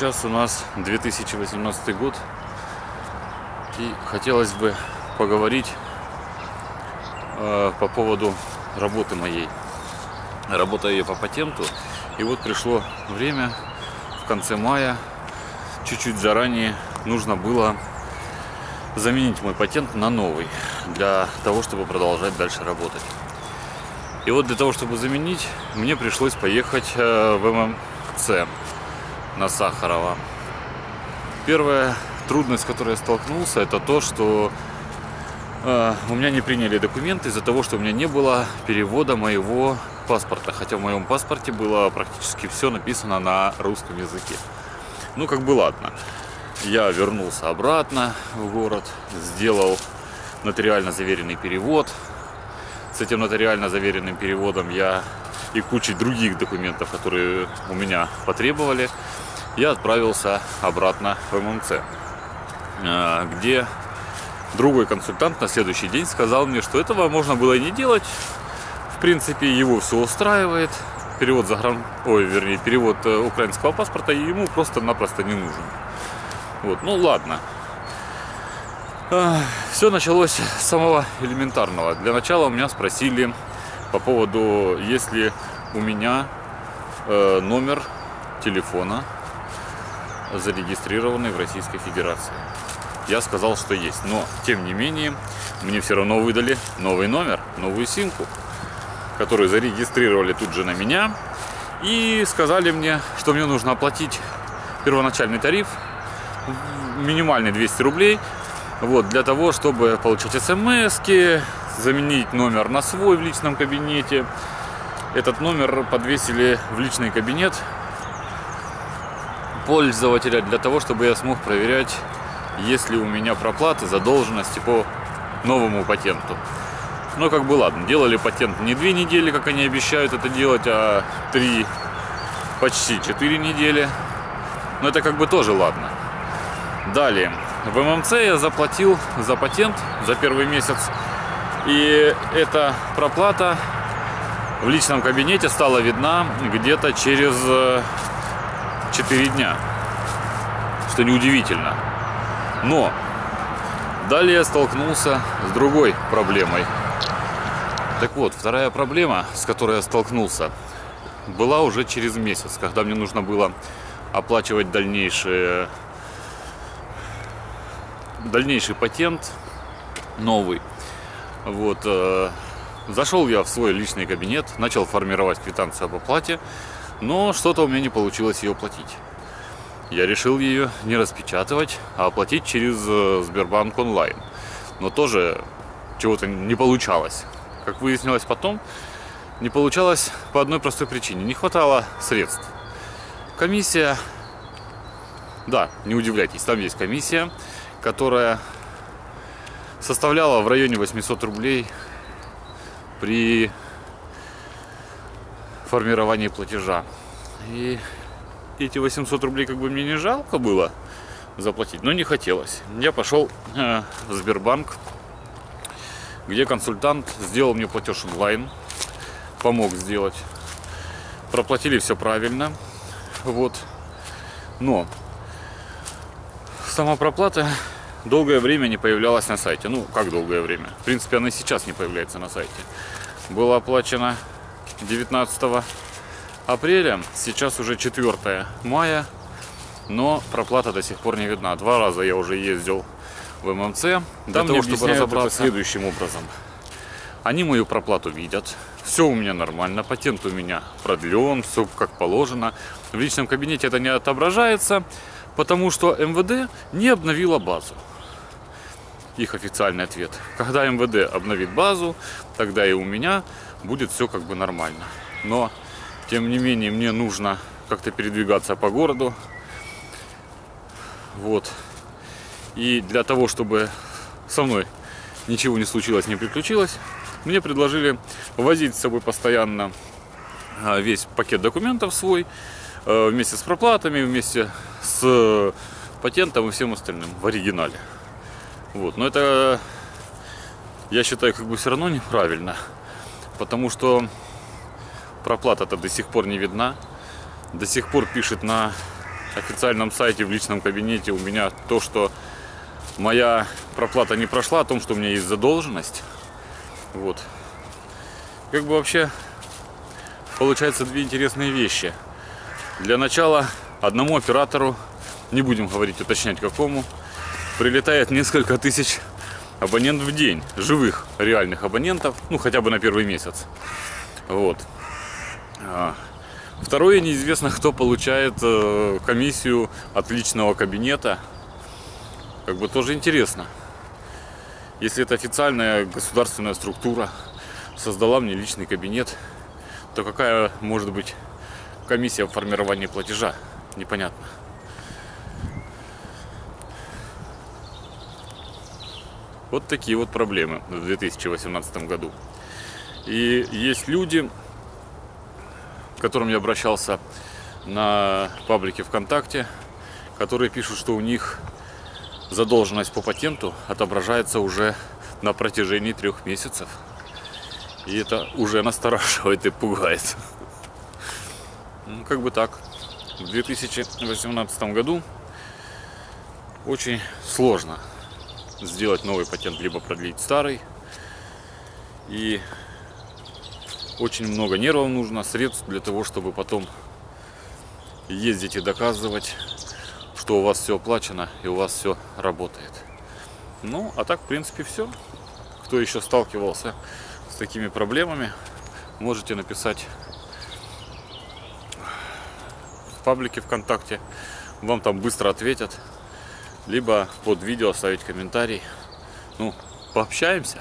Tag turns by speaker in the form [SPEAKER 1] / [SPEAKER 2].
[SPEAKER 1] Сейчас у нас 2018 год. И хотелось бы поговорить э, по поводу работы моей. Работаю я по патенту. И вот пришло время в конце мая, чуть-чуть заранее нужно было заменить мой патент на новый, для того, чтобы продолжать дальше работать. И вот для того, чтобы заменить, мне пришлось поехать э, в ММЦ на Сахарова. Первая трудность, с которой я столкнулся, это то, что э, у меня не приняли документы из-за того, что у меня не было перевода моего паспорта. Хотя в моем паспорте было практически все написано на русском языке. Ну, как бы ладно. Я вернулся обратно в город, сделал нотариально заверенный перевод. С этим нотариально заверенным переводом я и кучей других документов, которые у меня потребовали, я отправился обратно в ММЦ, э, где другой консультант на следующий день сказал мне, что этого можно было и не делать. В принципе, его все устраивает. Перевод загран... Ой, вернее, перевод э, украинского паспорта ему просто-напросто не нужен. Вот, ну ладно. Все началось с самого элементарного. Для начала у меня спросили по поводу, есть ли у меня э, номер телефона, зарегистрированный в Российской Федерации. Я сказал, что есть. Но, тем не менее, мне все равно выдали новый номер, новую симку, которую зарегистрировали тут же на меня. И сказали мне, что мне нужно оплатить первоначальный тариф минимальный 200 рублей. Вот, для того, чтобы получать смс заменить номер на свой в личном кабинете. Этот номер подвесили в личный кабинет пользователя для того, чтобы я смог проверять, есть ли у меня проплаты, задолженности по новому патенту. Но как бы ладно, делали патент не две недели, как они обещают это делать, а три, почти четыре недели. Но это как бы тоже ладно. Далее, в ММЦ я заплатил за патент за первый месяц. И эта проплата в личном кабинете стала видна где-то через 4 э, дня. Что неудивительно. Но далее я столкнулся с другой проблемой. Так вот, вторая проблема, с которой я столкнулся, была уже через месяц, когда мне нужно было оплачивать дальнейшие дальнейший патент новый. Вот, э, зашел я в свой личный кабинет, начал формировать квитанцию об оплате, но что-то у меня не получилось ее платить. Я решил ее не распечатывать, а оплатить через э, Сбербанк онлайн. Но тоже чего-то не получалось. Как выяснилось потом, не получалось по одной простой причине. Не хватало средств. Комиссия, да, не удивляйтесь, там есть комиссия которая составляла в районе 800 рублей при формировании платежа. И эти 800 рублей как бы мне не жалко было заплатить, но не хотелось. Я пошел э, в Сбербанк, где консультант сделал мне платеж онлайн, помог сделать. Проплатили все правильно. Вот. Но сама проплата долгое время не появлялась на сайте. Ну, как долгое время? В принципе, она и сейчас не появляется на сайте. Было оплачено 19 апреля, сейчас уже 4 мая, но проплата до сих пор не видна. Два раза я уже ездил в ММЦ для Там того, чтобы разобраться следующим образом. Они мою проплату видят, все у меня нормально, патент у меня продлен, все как положено. В личном кабинете это не отображается, потому что МВД не обновила базу. Их официальный ответ. Когда МВД обновит базу, тогда и у меня будет все как бы нормально. Но, тем не менее, мне нужно как-то передвигаться по городу. Вот. И для того, чтобы со мной ничего не случилось, не приключилось, мне предложили возить с собой постоянно а, весь пакет документов свой, Э, вместе с проплатами, вместе с патентом и всем остальным в оригинале. Вот. Но это, я считаю, как бы все равно неправильно, потому что проплата-то до сих пор не видна, до сих пор пишет на официальном сайте, в личном кабинете у меня то, что моя проплата не прошла, о том, что у меня есть задолженность. Вот. Как бы вообще получается две интересные вещи. Для начала одному оператору, не будем говорить, уточнять какому, прилетает несколько тысяч абонентов в день, живых, реальных абонентов, ну хотя бы на первый месяц. Вот. А, Второе, неизвестно, кто получает э, комиссию от личного кабинета. Как бы тоже интересно. Если это официальная государственная структура создала мне личный кабинет, то какая может быть комиссия в формировании платежа? Непонятно. Вот такие вот проблемы в 2018 году. И есть люди, к которым я обращался на паблике ВКонтакте, которые пишут, что у них задолженность по патенту отображается уже на протяжении трех месяцев. И это уже настораживает и пугает. Ну, как бы так. В 2018 году очень сложно сделать новый патент, либо продлить старый. И очень много нервов нужно, средств для того, чтобы потом ездить и доказывать, что у вас все оплачено и у вас все работает. Ну, а так, в принципе, все. Кто еще сталкивался с такими проблемами, можете написать в паблике ВКонтакте. Вам там быстро ответят. Либо под видео оставить комментарий. Ну, пообщаемся.